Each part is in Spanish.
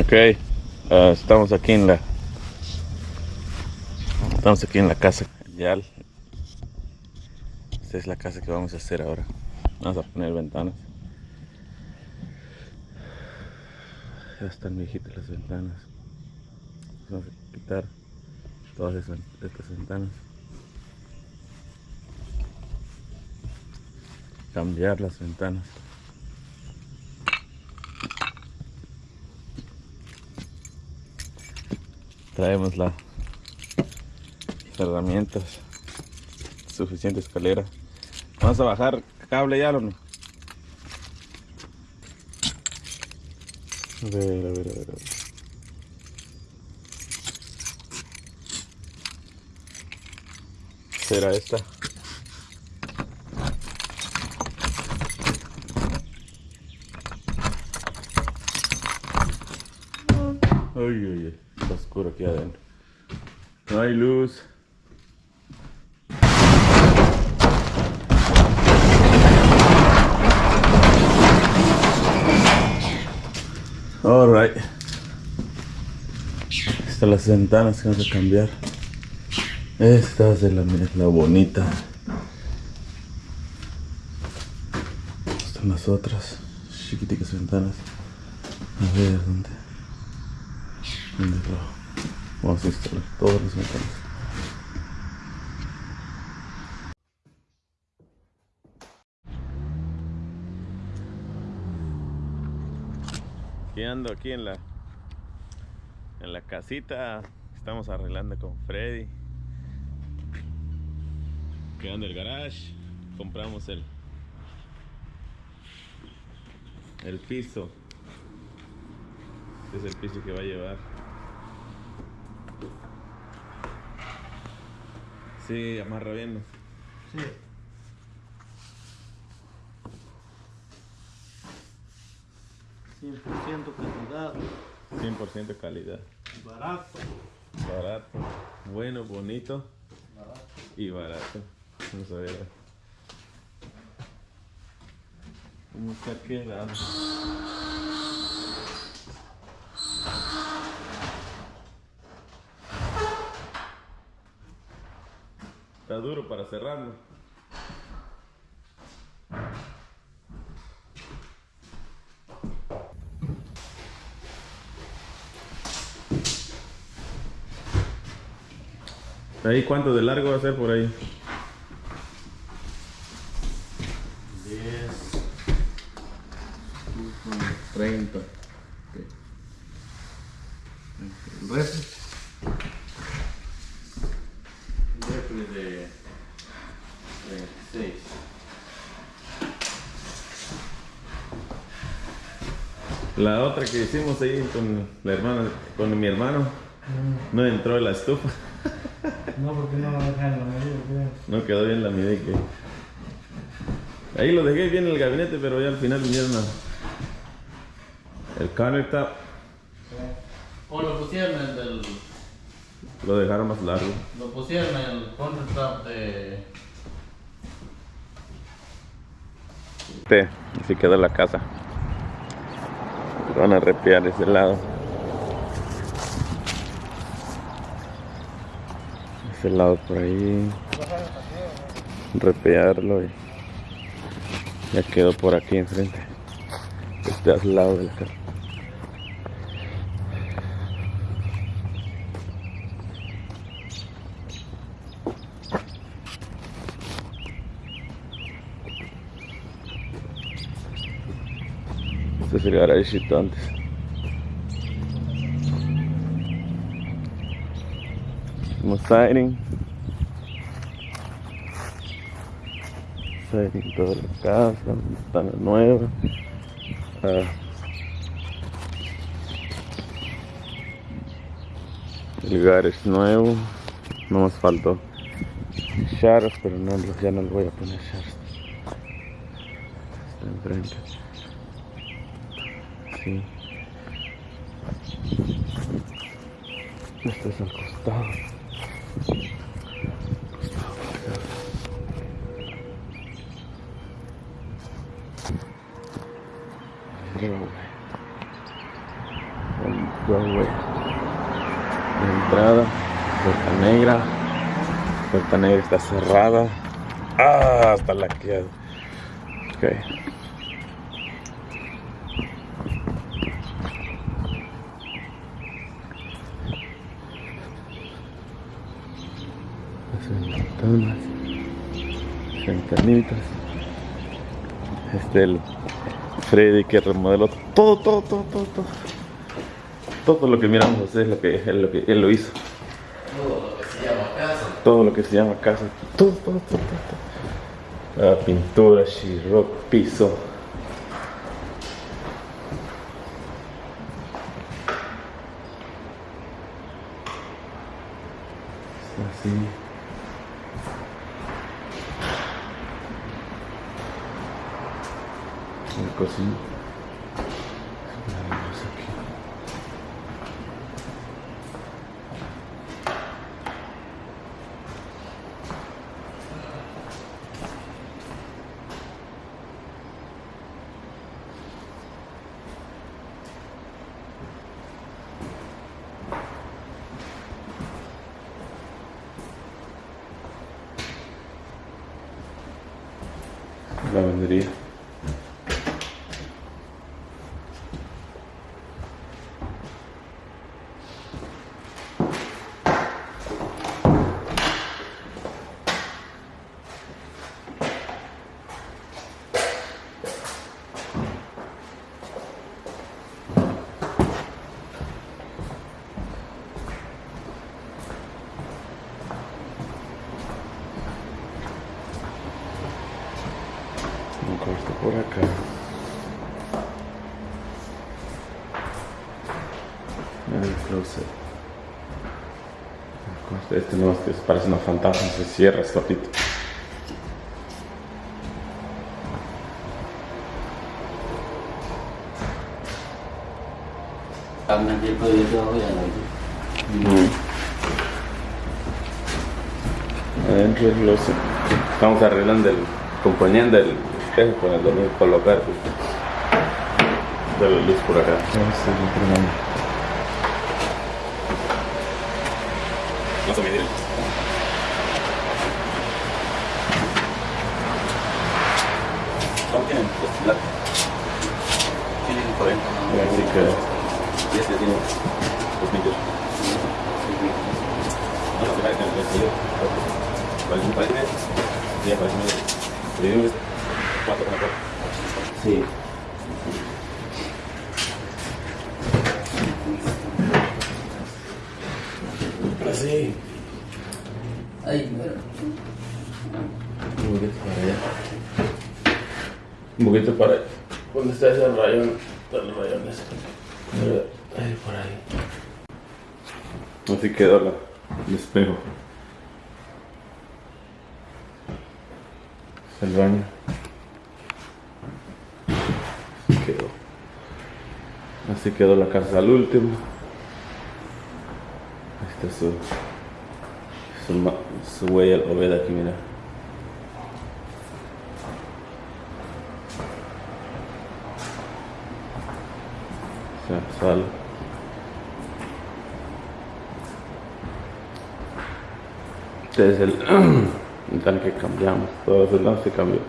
Ok, ah, estamos aquí en la estamos aquí en la casa ya esta es la casa que vamos a hacer ahora. Vamos a poner ventanas. Ya están viejitas las ventanas. Vamos a quitar todas esas, estas ventanas. Cambiar las ventanas traemos las herramientas suficiente escalera. Vamos a bajar cable ya no a ver a ver a ver, a ver. será esta uy, uy, está oscuro aquí adentro. No hay luz. Alright. Están las ventanas que vamos a cambiar. Esta es la, la bonita. Están las otras chiquiticas ventanas. A ver, ¿dónde? ¿Dónde lo? Vamos a instalar todas las ventanas. Ando aquí en la en la casita. Estamos arreglando con Freddy. Quedando el garage. Compramos el el piso. Este es el piso que va a llevar. Sí, amarra bien. Sí. Cien por ciento calidad, 100% calidad. barato, Barato. Bueno, bonito barato. y barato. Vamos a ver. ¿Cómo está quedando? Está duro para cerrarlo. ¿Ahí cuánto de largo va a ser por ahí? 10, 30. el refri. El refri de 36. La otra que hicimos ahí con la hermana, con mi hermano, no entró en la estufa. No, porque no lo dejan en la medida. No quedó bien la medida que. Ahí lo dejé bien en el gabinete, pero ya al final vinieron a. El countertop O lo pusieron en el, lo dejaron más largo. lo pusieron en el countertop de así quedó la casa. Van a repear ese lado. Ese lado por ahí. Repearlo y ya quedó por aquí enfrente. Este al lado de la casa. Este es el garagecito antes. Como siding. Siding toda la casa, ventana nueva. Ah. El garage nuevo. No más faltó shadows, pero no, ya no le voy a poner shadows. Está enfrente. Sí. Este es al costado. La entrada, puerta negra. Puerta negra está cerrada. Ah, está laqueado. Ok. Las ventanas, ventanitas. Este el Freddy que remodeló todo, todo, todo, todo, todo. Todo lo que miramos es lo que él, lo que él lo hizo. Todo lo que se llama casa. Todo lo que se llama casa. Todo, todo, todo, todo. Ah, pintura, sheetrock, piso. Así. La cocina. Lavandería. Un cuarto por acá. El closet. El Este no, este parece una fantasma, se cierra solito. Ya no. Adentro del closet. Estamos arreglando el, componiendo el espejo con el dormir colocar de la luz por acá. Vamos a medir. ¿Cuánto tienen? Pues, la- Tienen 40. Así que Y este tiene 2 metros. No, parece. Sí, parece medio. Le digo, cuatro con la cuatro. Sí. así. Ay, bueno. Un poquito para allá. Un poquito para allá. ¿Dónde está ese rayón? Están los rayones. Ahí por ahí. Así quedó la, el espejo. Es el baño. Así quedó. La casa al último. Ahí está su, su, su huella, aquí, mira. Sal. Este es el, el que cambiamos, todo ese lado se cambió.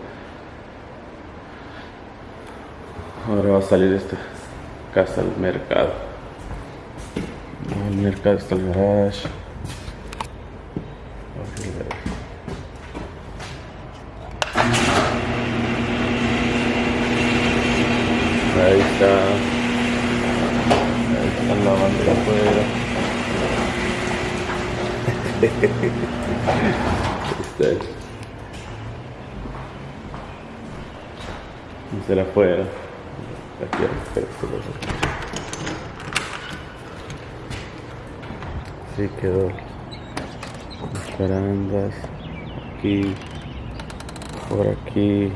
Ahora va a salir esta casa al mercado. El mercado está el garage. Ahí está. Ahí están lavando afuera. Ahí está la afuera. Aquí, espera, espera, espera. Sí quedó. Las. Aquí. Por aquí.